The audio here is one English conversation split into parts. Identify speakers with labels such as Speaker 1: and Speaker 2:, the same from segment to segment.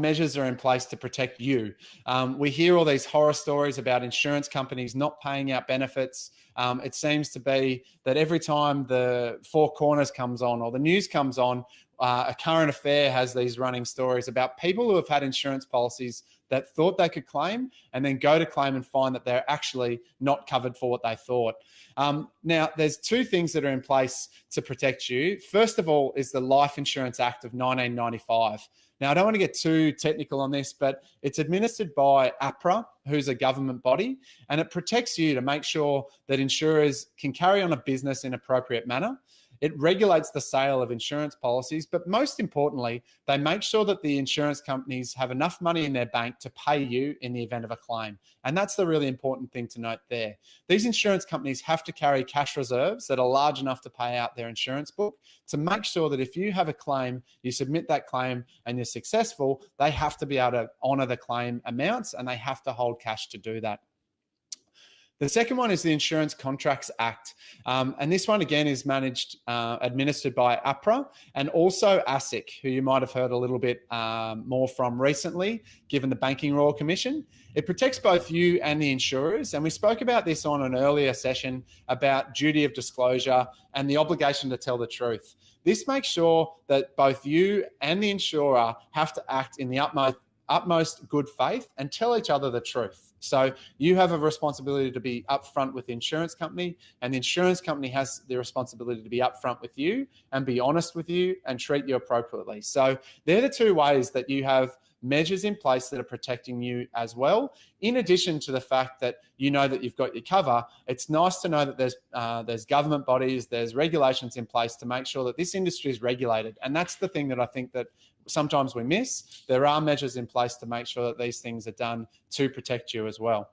Speaker 1: measures are in place to protect you. Um, we hear all these horror stories about insurance companies not paying out benefits. Um, it seems to be that every time the Four Corners comes on or the news comes on, uh, a current affair has these running stories about people who have had insurance policies that thought they could claim and then go to claim and find that they're actually not covered for what they thought. Um, now, there's two things that are in place to protect you. First of all is the Life Insurance Act of 1995. Now, I don't want to get too technical on this, but it's administered by APRA, who's a government body, and it protects you to make sure that insurers can carry on a business in appropriate manner. It regulates the sale of insurance policies, but most importantly, they make sure that the insurance companies have enough money in their bank to pay you in the event of a claim. And that's the really important thing to note there. These insurance companies have to carry cash reserves that are large enough to pay out their insurance book to make sure that if you have a claim, you submit that claim and you're successful, they have to be able to honor the claim amounts and they have to hold cash to do that. The second one is the Insurance Contracts Act. Um, and this one, again, is managed, uh, administered by APRA and also ASIC, who you might have heard a little bit um, more from recently, given the Banking Royal Commission. It protects both you and the insurers. And we spoke about this on an earlier session about duty of disclosure and the obligation to tell the truth. This makes sure that both you and the insurer have to act in the utmost utmost good faith and tell each other the truth. So you have a responsibility to be upfront with the insurance company and the insurance company has the responsibility to be upfront with you and be honest with you and treat you appropriately. So they're the two ways that you have measures in place that are protecting you as well. In addition to the fact that you know that you've got your cover, it's nice to know that there's uh, there's government bodies, there's regulations in place to make sure that this industry is regulated. And that's the thing that I think that sometimes we miss. There are measures in place to make sure that these things are done to protect you as well.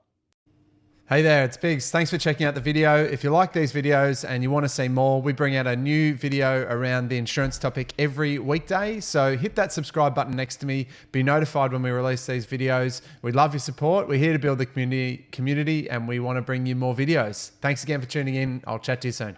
Speaker 2: Hey there, it's Biggs. Thanks for checking out the video. If you like these videos and you want to see more, we bring out a new video around the insurance topic every weekday. So hit that subscribe button next to me. Be notified when we release these videos. We love your support. We're here to build the community, community and we want to bring you more videos. Thanks again for tuning in. I'll chat to you soon.